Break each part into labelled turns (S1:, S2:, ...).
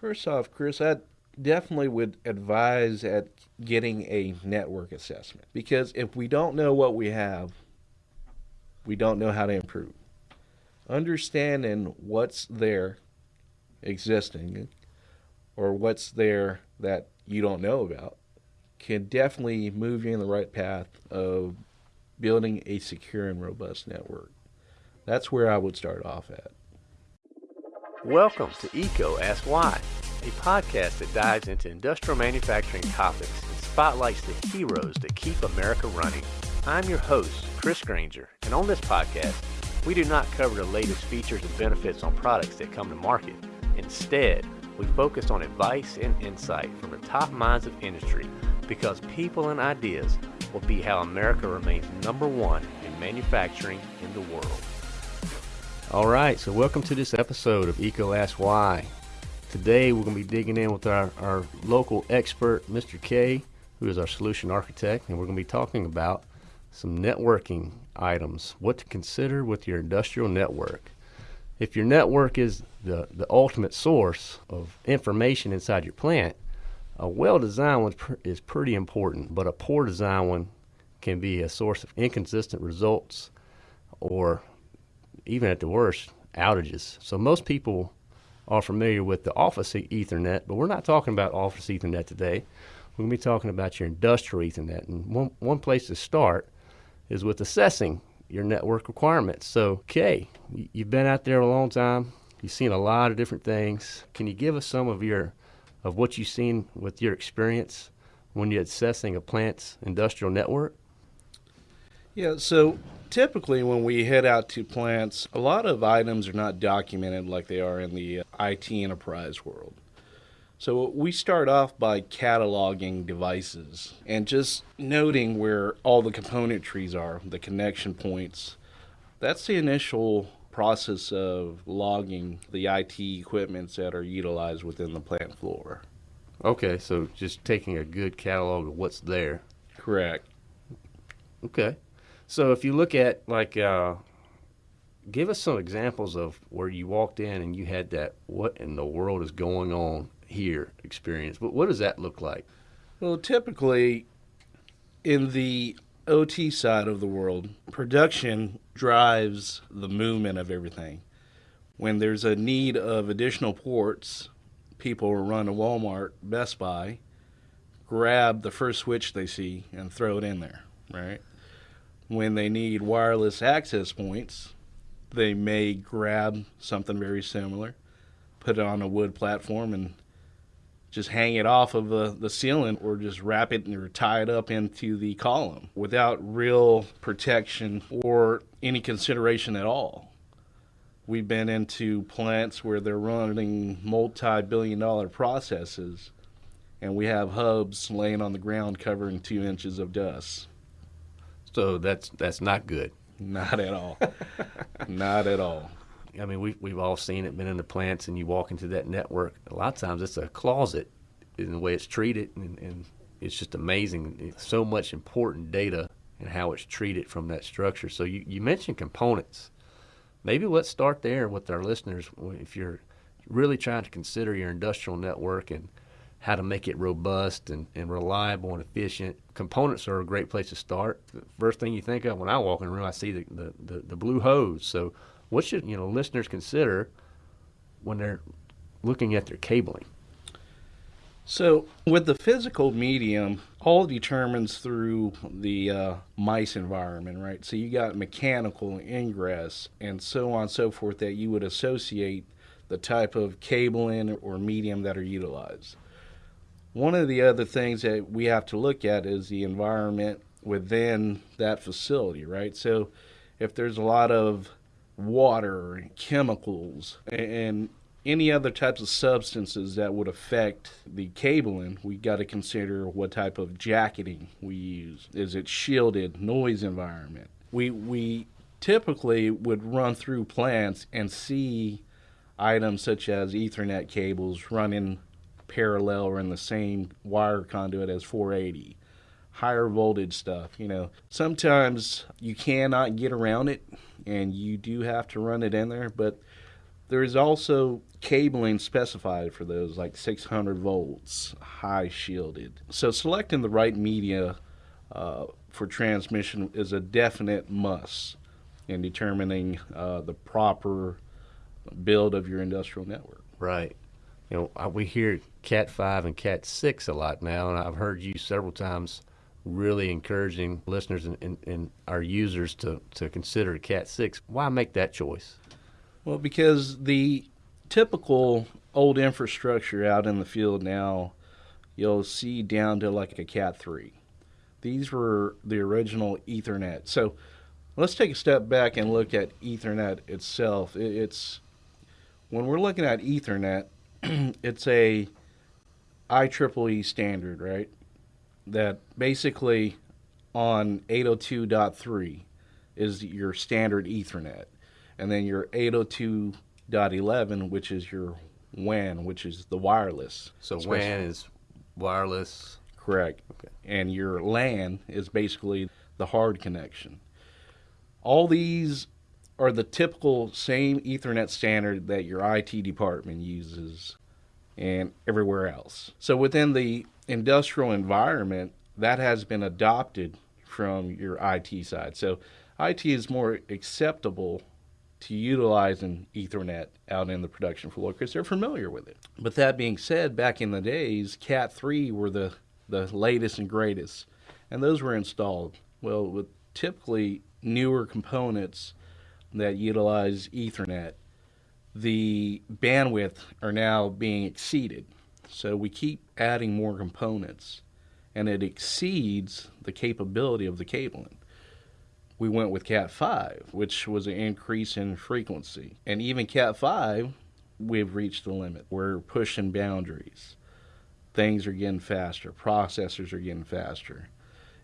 S1: First off, Chris, I definitely would advise at getting a network assessment because if we don't know what we have, we don't know how to improve. Understanding what's there existing or what's there that you don't know about can definitely move you in the right path of building a secure and robust network. That's where I would start off at.
S2: Welcome to EECO Ask Why, a podcast that dives into industrial manufacturing topics and spotlights the heroes that keep America running. I'm your host, Chris Granger, and on this podcast, we do not cover the latest features and benefits on products that come to market. Instead, we focus on advice and insight from the top minds of industry because people and ideas will be how America remains number one in manufacturing in the world. All right, so welcome to this episode of EECO Ask Why. Today we're going to be digging in with our, our local expert, Mr. K, who is our solution architect, and we're going to be talking about some networking items, what to consider with your industrial network. If your network is the, the ultimate source of information inside your plant, a well designed one is pretty important, but a poor design one can be a source of inconsistent results or even at the worst, outages. So most people are familiar with the office Ethernet, but we're not talking about office Ethernet today. We're going to be talking about your industrial Ethernet. And one, one place to start is with assessing your network requirements. So, Kay, you've been out there a long time. You've seen a lot of different things. Can you give us some of your of what you've seen with your experience when you're assessing a plant's industrial network?
S1: Yeah, so typically when we head out to plants, a lot of items are not documented like they are in the uh, IT enterprise world. So we start off by cataloging devices and just noting where all the componentries are, the connection points. That's the initial process of logging the IT equipments that are utilized within the plant floor.
S2: Okay, so just taking a good catalog of what's there.
S1: Correct.
S2: Okay. So if you look at like, uh, give us some examples of where you walked in and you had that "what in the world is going on here" experience. But what does that look like?
S1: Well, typically, in the OT side of the world, production drives the movement of everything. When there's a need of additional ports, people run to Walmart, Best Buy, grab the first switch they see, and throw it in there, right? When they need wireless access points, they may grab something very similar, put it on a wood platform, and just hang it off of the, the ceiling or just wrap it or tie it up into the column without real protection or any consideration at all. We've been into plants where they're running multi billion dollar processes, and we have hubs laying on the ground covering two inches of dust.
S2: So that's that's not good.
S1: Not at all. not at all.
S2: I mean, we've we've all seen it, been in the plants, and you walk into that network. A lot of times, it's a closet in the way it's treated, and, and it's just amazing. It's so much important data and how it's treated from that structure. So you, you mentioned components. Maybe let's start there with our listeners. If you're really trying to consider your industrial network and how to make it robust and, and reliable and efficient. Components are a great place to start. The first thing you think of when I walk in the room, I see the, the, the, the blue hose. So what should you know listeners consider when they're looking at their cabling?
S1: So, with the physical medium, all determines through the uh, MICE environment, right? So, you got mechanical ingress and so on and so forth that you would associate the type of cabling or medium that are utilized. One of the other things that we have to look at is the environment within that facility, right? So if there's a lot of water, chemicals, and any other types of substances that would affect the cabling, we got to consider what type of jacketing we use. Is it shielded, noise environment? We we typically would run through plants and see items such as Ethernet cables running parallel or in the same wire conduit as 480 higher voltage stuff you know sometimes you cannot get around it and you do have to run it in there but There is also cabling specified for those, like 600 volts, high shielded. So selecting the right media uh, for transmission is a definite must in determining uh, the proper build of your industrial network.
S2: Right. You know, we hear Cat 5 and Cat 6 a lot now, and I've heard you several times really encouraging listeners and, and, and our users to, to consider Cat 6. Why make that choice?
S1: Well, because the typical old infrastructure out in the field now, you'll see down to like a Cat 3. These were the original Ethernet. So let's take a step back and look at Ethernet itself. It's when we're looking at Ethernet, it's a IEEE standard, right? That basically on 802.3 is your standard Ethernet. And then your 802.11, which is your WAN, which is the wireless.
S2: So WAN is wireless.
S1: Correct. Okay. And your LAN is basically the hard connection. All these are the typical same Ethernet standard that your IT department uses and everywhere else. So within the industrial environment, that has been adopted from your IT side. So IT is more acceptable to utilizing Ethernet out in the production floor because they're familiar with it. But that being said, back in the days, Cat 3 were the, the latest and greatest, and those were installed. Well, with typically newer components that utilize Ethernet, the bandwidth are now being exceeded. So we keep adding more components, and it exceeds the capability of the cabling. We went with Cat 5, which was an increase in frequency. And even Cat 5, we've reached the limit. We're pushing boundaries. Things are getting faster, processors are getting faster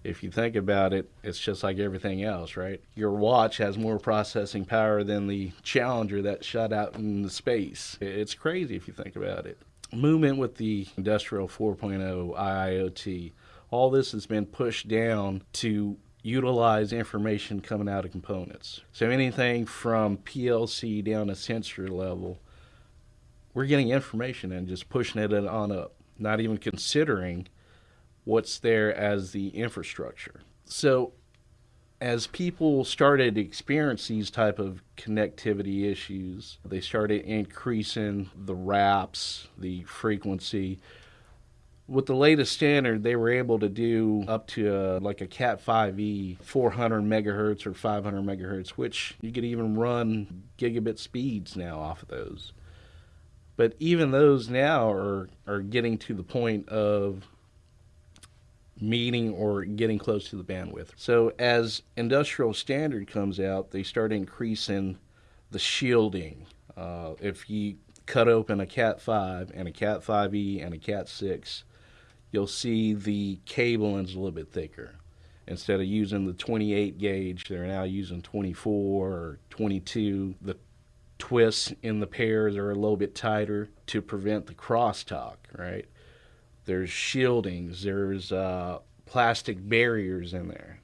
S1: if you think about it, it's just like everything else, right? Your watch has more processing power than the Challenger that shot out in the space. It's crazy if you think about it. Movement with the Industrial 4.0 IIoT, all this has been pushed down to utilize information coming out of components. So anything from PLC down to sensor level, we're getting information and just pushing it on up, not even considering what's there as the infrastructure. So as people started to experience these type of connectivity issues, they started increasing the wraps, the frequency. With the latest standard, they were able to do up to a, like a Cat 5e, 400 megahertz or 500 megahertz, which you could even run gigabit speeds now off of those. But even those now are, are getting to the point of meeting or getting close to the bandwidth. So as industrial standard comes out, they start increasing the shielding. Uh, if you cut open a Cat 5 and a Cat 5e and a Cat 6, you'll see the cable is a little bit thicker. Instead of using the 28 gauge, they're now using 24 or 22. The twists in the pairs are a little bit tighter to prevent the crosstalk, right? There's shieldings. There's uh, plastic barriers in there.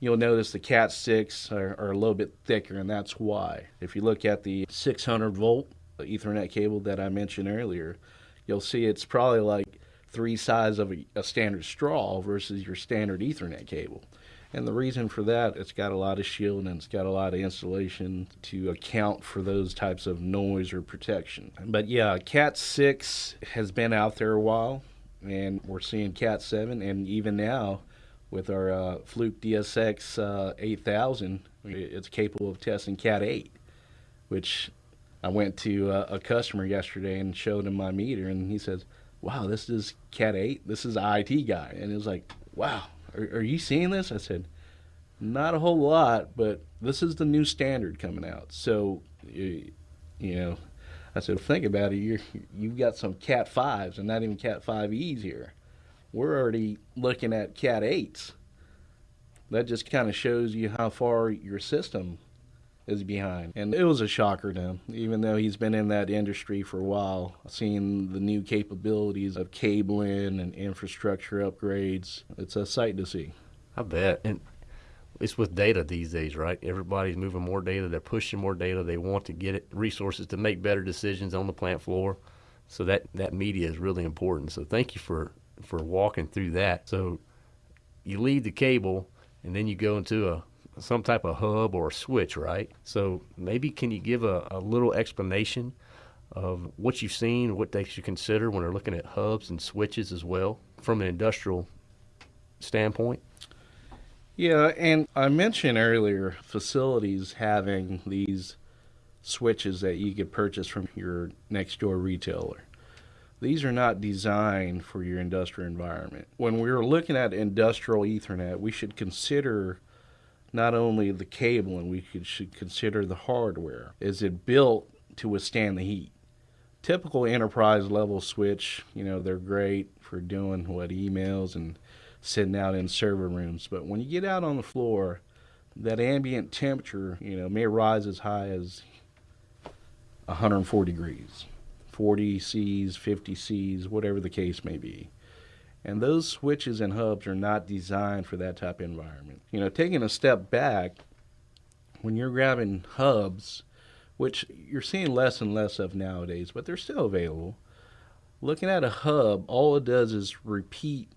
S1: You'll notice the Cat 6 are, are, a little bit thicker, and that's why. If you look at the 600 volt Ethernet cable that I mentioned earlier, you'll see it's probably like three sides of a, a standard straw versus your standard Ethernet cable. And the reason for that, it's got a lot of shield and it's got a lot of insulation to account for those types of noise or protection. But yeah, Cat 6 has been out there a while and we're seeing Cat 7, and even now with our uh, Fluke DSX uh, 8000, it's capable of testing Cat 8, which I went to uh, a customer yesterday and showed him my meter, and he says, "Wow, this is Cat 8. This is IT guy," and it was like, "Wow, are, are you seeing this?" I said, "Not a whole lot, but this is the new standard coming out." So, you know, I said, think about it. you you've got some Cat 5s and not even Cat 5Es here. We're already looking at Cat 8s. That just kind of shows you how far your system is behind. And it was a shocker to him, even though he's been in that industry for a while, seeing the new capabilities of cabling and infrastructure upgrades. It's a sight to see.
S2: I bet. And it's with data these days, right? Everybody's moving more data. They're pushing more data. They want to get it, resources to make better decisions on the plant floor. So that, that media is really important. So thank you for, for walking through that. So you leave the cable and then you go into a some type of hub or switch, right? So maybe can you give a, a little explanation of what you've seen, what they should consider when they're looking at hubs and switches as well from an industrial standpoint?
S1: Yeah, and I mentioned earlier facilities having these switches that you could purchase from your next door retailer. These are not designed for your industrial environment. When we're looking at industrial Ethernet, we should consider not only the cable and we could, should consider the hardware. Is it built to withstand the heat? Typical enterprise level switch, you know, they're great for doing what emails and sitting out in server rooms. But when you get out on the floor, that ambient temperature, you know, may rise as high as 104 degrees, 40 C's, 50 C's, whatever the case may be. And those switches and hubs are not designed for that type of environment. You know, taking a step back, when you're grabbing hubs, which you're seeing less and less of nowadays, but they're still available. Looking at a hub, all it does is repeat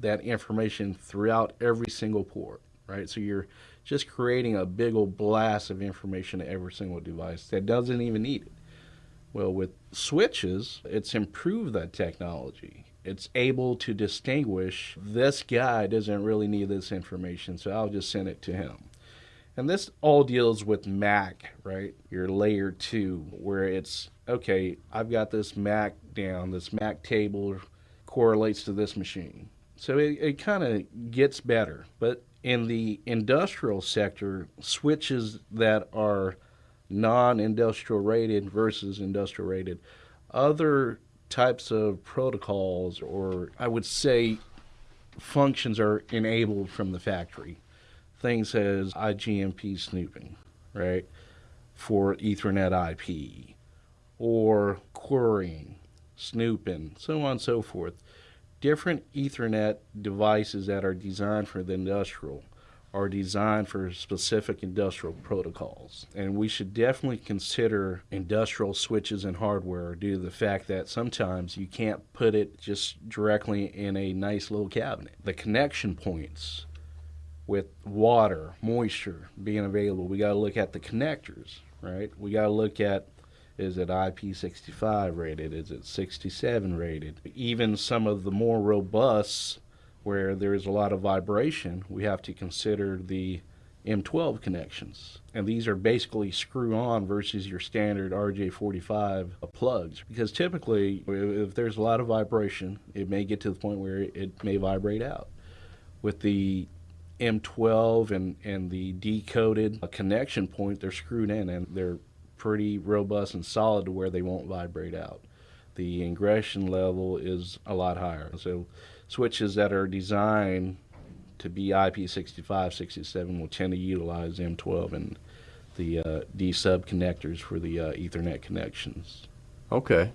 S1: that information throughout every single port, right? So you're just creating a big old blast of information to every single device that doesn't even need it. Well, with switches, it's improved that technology. It's able to distinguish this guy doesn't really need this information, so I'll just send it to him. And this all deals with MAC, right? Your layer two, where it's okay, I've got this MAC down, this MAC table correlates to this machine. So it, it kind of gets better. But in the industrial sector, switches that are non industrial rated versus industrial rated, other types of protocols, or I would say functions, are enabled from the factory. Things as IGMP snooping, right, for Ethernet IP, or querying, snooping, so on and so forth different Ethernet devices that are designed for the industrial are designed for specific industrial protocols. And we should definitely consider industrial switches and hardware due to the fact that sometimes you can't put it just directly in a nice little cabinet. The connection points with water, moisture being available, we got to look at the connectors, right? We got to look at is it IP65 rated? Is it 67 rated? Even some of the more robust, where there is a lot of vibration, we have to consider the M12 connections. And these are basically screw on versus your standard RJ45 plugs. Because typically, if there's a lot of vibration, it may get to the point where it may vibrate out. With the M12 and, and the D-coded uh, connection point, they're screwed in and they're pretty robust and solid to where they won't vibrate out. The ingression level is a lot higher. So switches that are designed to be IP65, 67 will tend to utilize M12 and the uh, D sub connectors for the uh, Ethernet connections.
S2: Okay.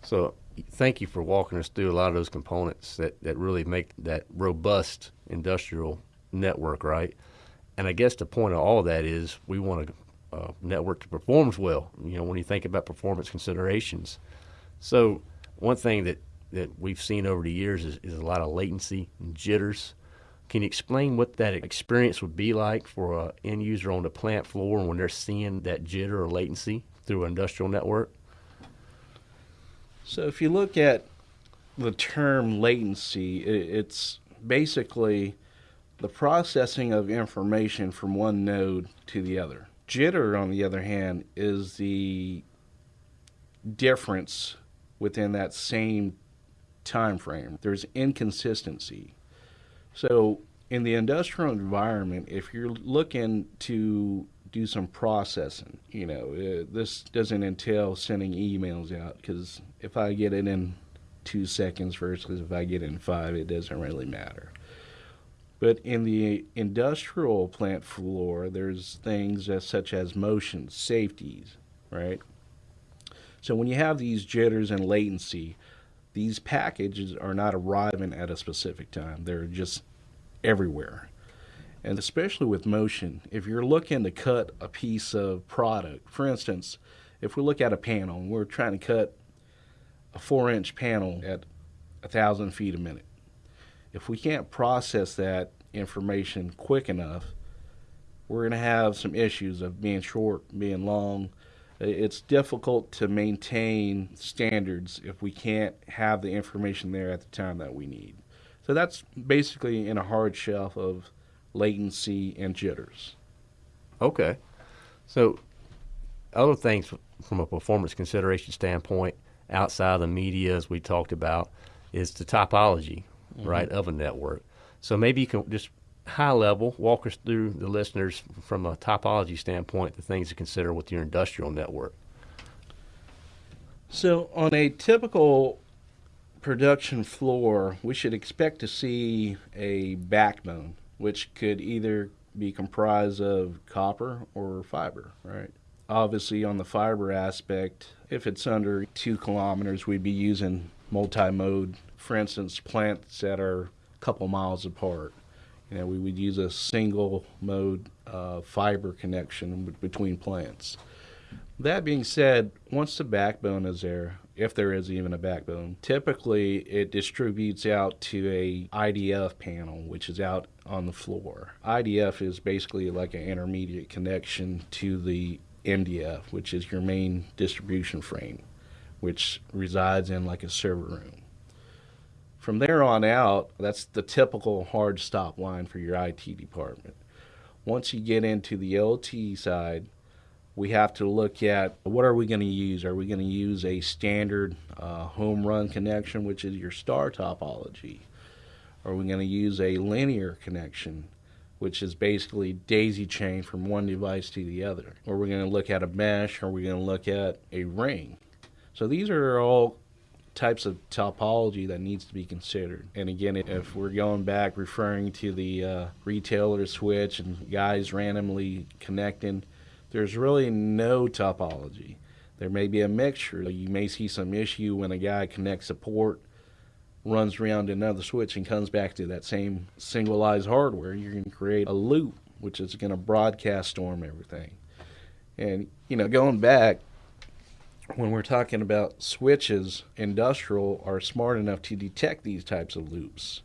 S2: So thank you for walking us through a lot of those components that, that really make that robust industrial network, right? And I guess the point of all that is we want to uh, network that performs well. You know, when you think about performance considerations. So one thing that that we've seen over the years is, is a lot of latency and jitters. Can you explain what that experience would be like for an end user on the plant floor when they're seeing that jitter or latency through an industrial network?
S1: So if you look at the term latency, it's basically the processing of information from one node to the other. Jitter, on the other hand, is the difference within that same time frame. There's inconsistency. So in the industrial environment, if you're looking to do some processing, you know, uh, this doesn't entail sending emails out because if I get it in two seconds versus if I get it in five, it doesn't really matter. But in the industrial plant floor, there's things as, such as motion, safeties, right? So when you have these jitters and latency, these packages are not arriving at a specific time. They're just everywhere. And especially with motion, if you're looking to cut a piece of product, for instance, if we look at a panel and we're trying to cut a four inch panel at a thousand feet a minute, if we can't process that information quick enough, we're going to have some issues of being short, being long. It's difficult to maintain standards if we can't have the information there at the time that we need. So that's basically in a hard shelf of latency and jitters.
S2: Okay. So other things from a performance consideration standpoint outside of the media as we talked about is the topology, mm-hmm. right, of a network. So maybe you can just high level, walk us through the listeners from a topology standpoint, the things to consider with your industrial network.
S1: So, on a typical production floor, we should expect to see a backbone, which could either be comprised of copper or fiber, right? Obviously, on the fiber aspect, if it's under two kilometers, we'd be using multi mode, for instance, plants that are a couple miles apart you know, we would use a single mode uh, fiber connection between plants. That being said, once the backbone is there, if there is even a backbone, typically it distributes out to a IDF panel, which is out on the floor. IDF is basically like an intermediate connection to the MDF, which is your main distribution frame, which resides in like a server room. From there on out, that's the typical hard stop line for your IT department. Once you get into the LT side, we have to look at what are we going to use? Are we going to use a standard uh, home run connection, which is your star topology? Are we going to use a linear connection, which is basically daisy chain from one device to the other? Or we're going to look at a mesh? Are we going to look at a ring? So these are all types of topology that needs to be considered. And again, if we're going back referring to the uh, retailer switch and guys randomly connecting, there's really no topology. There may be a mixture. You may see some issue when a guy connects a port, runs around another switch, and comes back to that same singleized hardware. You're going to create a loop, which is going to broadcast storm everything. And, you know, going back, when we're talking about switches, industrial are smart enough to detect these types of loops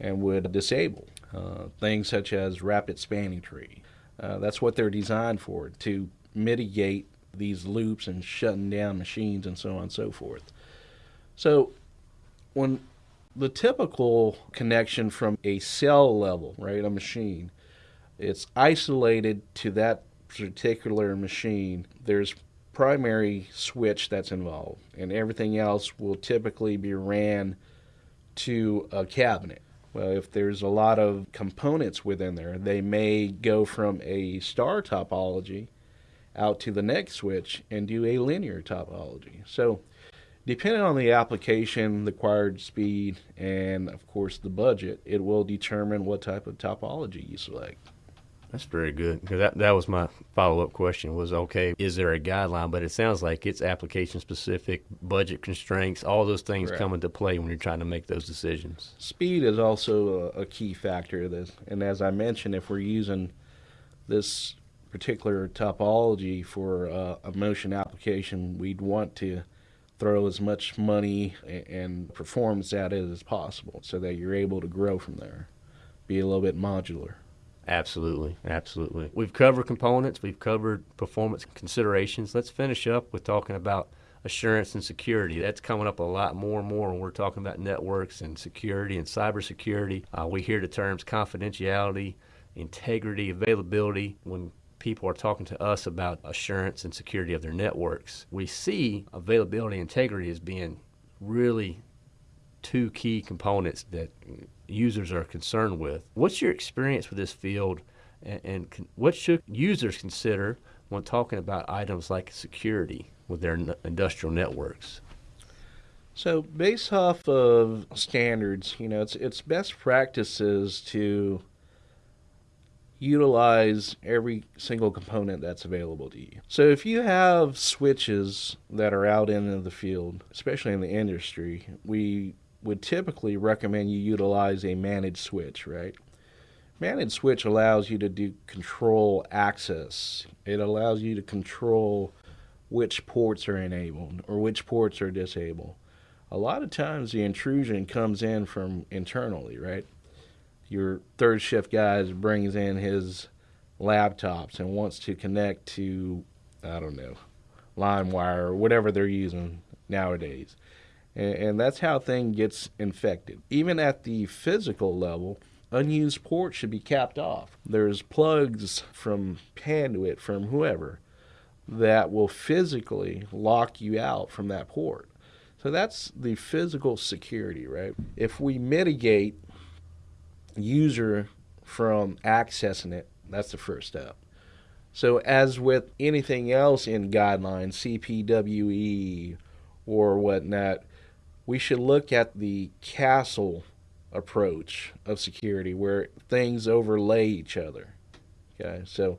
S1: and would disable uh, things such as rapid spanning tree. Uh, that's what they're designed for to mitigate these loops and shutting down machines and so on and so forth. So, when the typical connection from a cell level, right, a machine, it's isolated to that particular machine. There's primary switch that's involved, and everything else will typically be ran to a cabinet. Well, if there's a lot of components within there, they may go from a star topology out to the next switch and do a linear topology. So, depending on the application, the required speed, and of course the budget, it will determine what type of topology you select.
S2: That's very good because that that was my follow up question was okay is there a guideline but it sounds like it's application specific budget constraints all those things Correct. come into play when you're trying to make those decisions.
S1: Speed is also a, a key factor of this and as I mentioned if we're using this particular topology for uh, a motion application we'd want to throw as much money and performance at it as possible so that you're able to grow from there be a little bit modular.
S2: Absolutely, absolutely. We've covered components, we've covered performance considerations. Let's finish up with talking about assurance and security. That's coming up a lot more and more when we're talking about networks and security and cybersecurity. Uh, we hear the terms confidentiality, integrity, availability when people are talking to us about assurance and security of their networks. We see availability and integrity as being really two key components that users are concerned with. What's your experience with this field, and, and con- what should users consider when talking about items like security with their n- industrial networks?
S1: So, based off of standards, you know, it's it's best practices to utilize every single component that's available to you. So if you have switches that are out in the field, especially in the industry, we would typically recommend you utilize a managed switch, right? Managed switch allows you to do control access. It allows you to control which ports are enabled or which ports are disabled. A lot of times the intrusion comes in from internally, right? Your third shift guy brings in his laptops and wants to connect to, I don't know, LimeWire or whatever they're using nowadays. And, and that's how thing gets infected. Even at the physical level, unused ports should be capped off. There's plugs from Panduit, from whoever, that will physically lock you out from that port. So that's the physical security, right? If we mitigate user from accessing it, that's the first step. So, as with anything else in guidelines, CPWE or whatnot, we should look at the castle approach of security where things overlay each other. Okay, so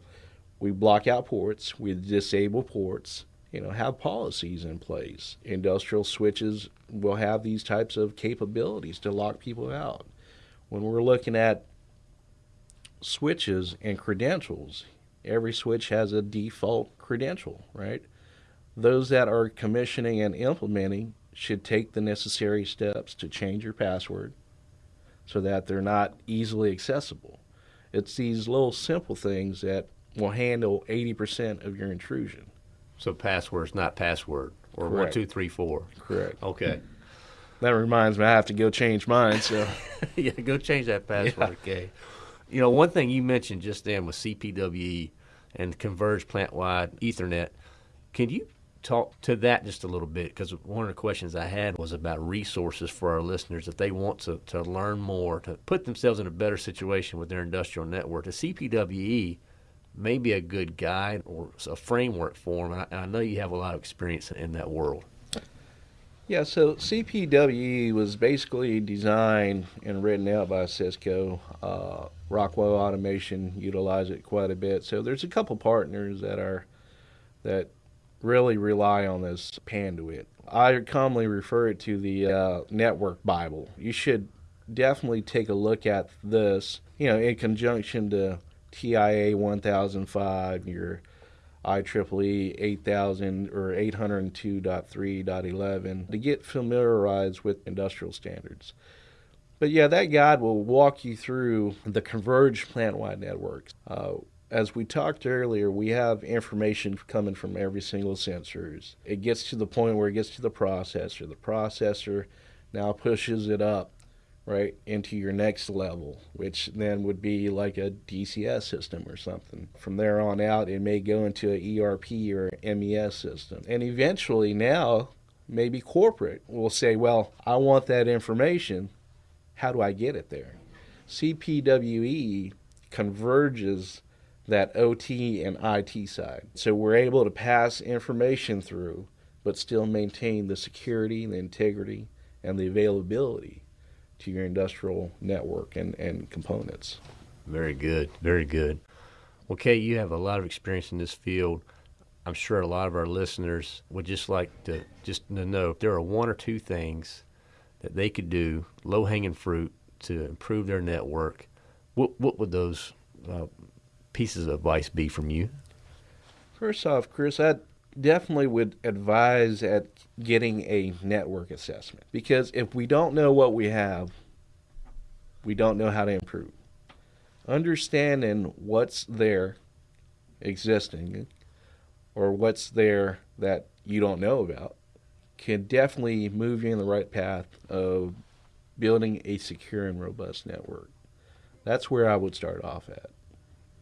S1: we block out ports, we disable ports, you know, have policies in place. Industrial switches will have these types of capabilities to lock people out. When we're looking at switches and credentials, every switch has a default credential, right? Those that are commissioning and implementing should take the necessary steps to change your password so that they're not easily accessible. It's these little simple things that will handle 80% of your intrusion.
S2: So password's not password or
S1: Correct.
S2: one two three four.
S1: Correct.
S2: Okay.
S1: That reminds me, I have to go change mine. So
S2: yeah, go change that password, okay. You know, one thing you mentioned just then was CPWE and converged plant-wide Ethernet. Can you talk to that just a little bit? Because one of the questions I had was about resources for our listeners if they want to, to learn more, to put themselves in a better situation with their industrial network. The CPWE may be a good guide or a framework for them. I, I know you have a lot of experience in that world.
S1: Yeah, so CPWE was basically designed and written out by Cisco. Uh, Rockwell Automation utilize it quite a bit. So there's a couple partners that are that really rely on this Panduit. I commonly refer it to the uh, Network Bible. You should definitely take a look at this, you know, in conjunction to TIA 1005, your IEEE 8000 or 802.3.11 to get familiarized with industrial standards. But yeah, that guide will walk you through the converged plant-wide networks. Uh, as we talked earlier, we have information coming from every single sensors. It gets to the point where it gets to the processor. The processor now pushes it up right into your next level, which then would be like a DCS system or something. From there on out, it may go into an ERP or MES system. And eventually now, maybe corporate will say, well, I want that information. How do I get it there? CPWE converges that OT and IT side. So we're able to pass information through, but still maintain the security, the integrity, and the availability to your industrial network and, and components.
S2: Very good. Very good. Well, Kay, you have a lot of experience in this field. I'm sure a lot of our listeners would just like to just to know if there are one or two things that they could do, low hanging fruit, to improve their network. What what would those uh, pieces of advice be from you?
S1: First off, Chris, I definitely would advise at getting a network assessment because if we don't know what we have, we don't know how to improve. Understanding what's there existing or what's there that you don't know about can definitely move you in the right path of building a secure and robust network. That's where I would start off at.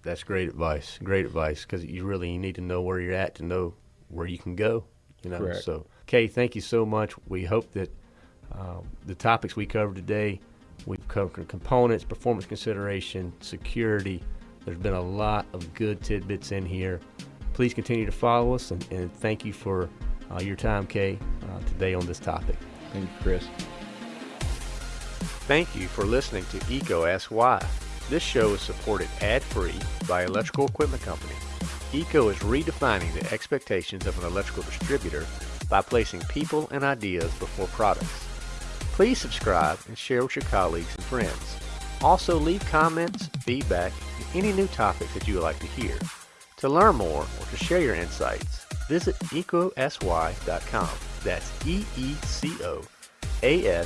S2: That's great advice. Great advice because you really you need to know where you're at to know where you can go. You know.
S1: Correct.
S2: So, Kay, thank you so much. We hope that um, the topics we covered today, we've covered components, performance consideration, security. There's been a lot of good tidbits in here. Please continue to follow us and, and thank you for uh, your time, Kay, uh, today on this topic.
S1: Thank you, Chris.
S2: Thank you for listening to EECO Ask Why. This show is supported ad-free by Electrical Equipment Company. EECO is redefining the expectations of an electrical distributor by placing people and ideas before products. Please subscribe and share with your colleagues and friends. Also, leave comments, feedback, and any new topics that you would like to hear. To learn more or to share your insights, visit ecosy.com. That's E E C O A